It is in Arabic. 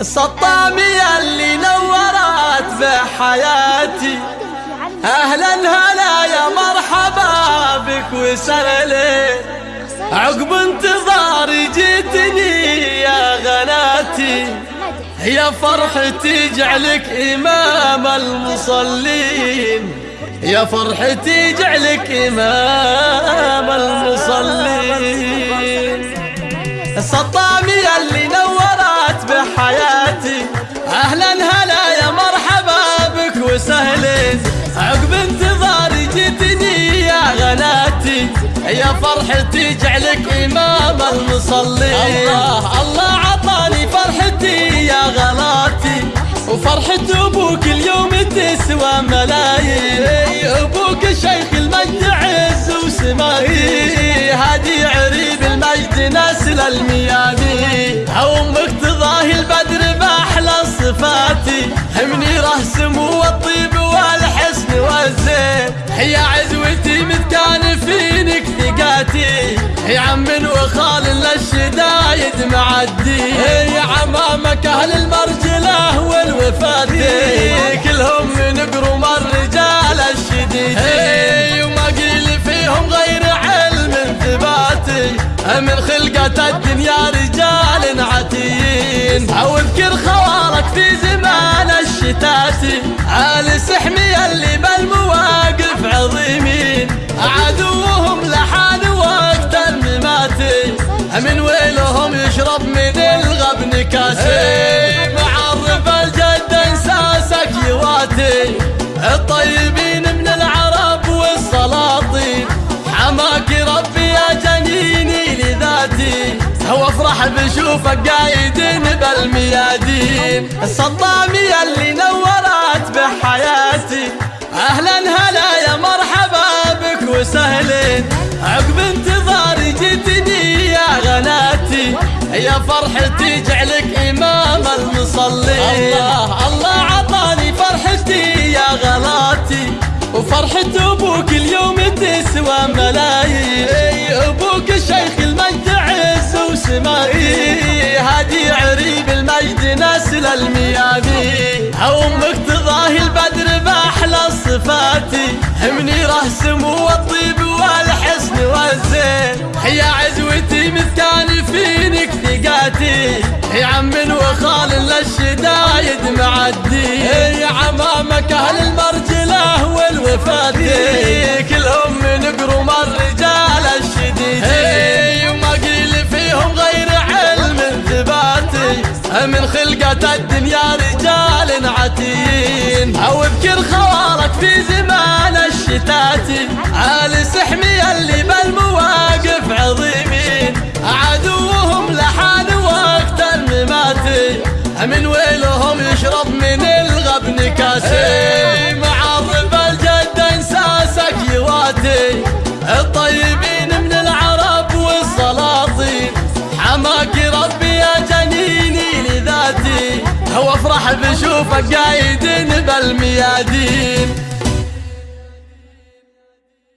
السطامية اللي نورت بحياتي أهلا هلا يا مرحبا بك وسهلا عقب انتظاري جيتني يا غناتي. يا فرحتي جعلك إمام المصلين. يا فرحتي جعلك إمام المصلين. السطامية اللي يا فرحتي جعلك إمام المصلين الله الله عطاني فرحتي يا غلاتي. وفرحة أبوك اليوم تسوى ملايين. ثقاتي يا عم وخال للشدايد معدي. يا عمامك أهل المرجلة والوفاتي كلهم من قروم الرجال الشديدين وما قيل فيهم غير علم ثباتي من خلقة الدنيا رجال عتيين. أو اذكر خوارك في زمان الشتاتي آل سحمي اللي بالمواقف من ويلهم يشرب من الغبن كاسي. معرف الجد إنساسك يواتي. الطيبين من العرب والسلاطين. حماك ربي يا جنيني لذاتي. وافرح بشوفك قايد بالميادين. الصدامية اللي نورت بحياتي. أهلا هلا يا مرحبا بك وسهلين عقب انتظاري يا فرحتي جعلك إمام المصلين الله الله عطاني فرحتي يا غلاتي. وفرحة أبوك اليوم تسوى ملايين. أبوك الشيخ المجد عز وسمائي. هادي عريب المجد نسل الميامين أمك تضاهي البدر بأحلى صفاتي. ثقاتي يا عم وخال للشدايد معدي. يا عمامك أهل المرجله والوفاتي كلهم من قروم الرجال الشديدين وما قيل فيهم غير علم ثباتي من خلقة الدنيا رجال عتين أو اذكر خوارك في زمان الشتاتي آل سحمي اللي وافرح بشوفك قايد بالميادين.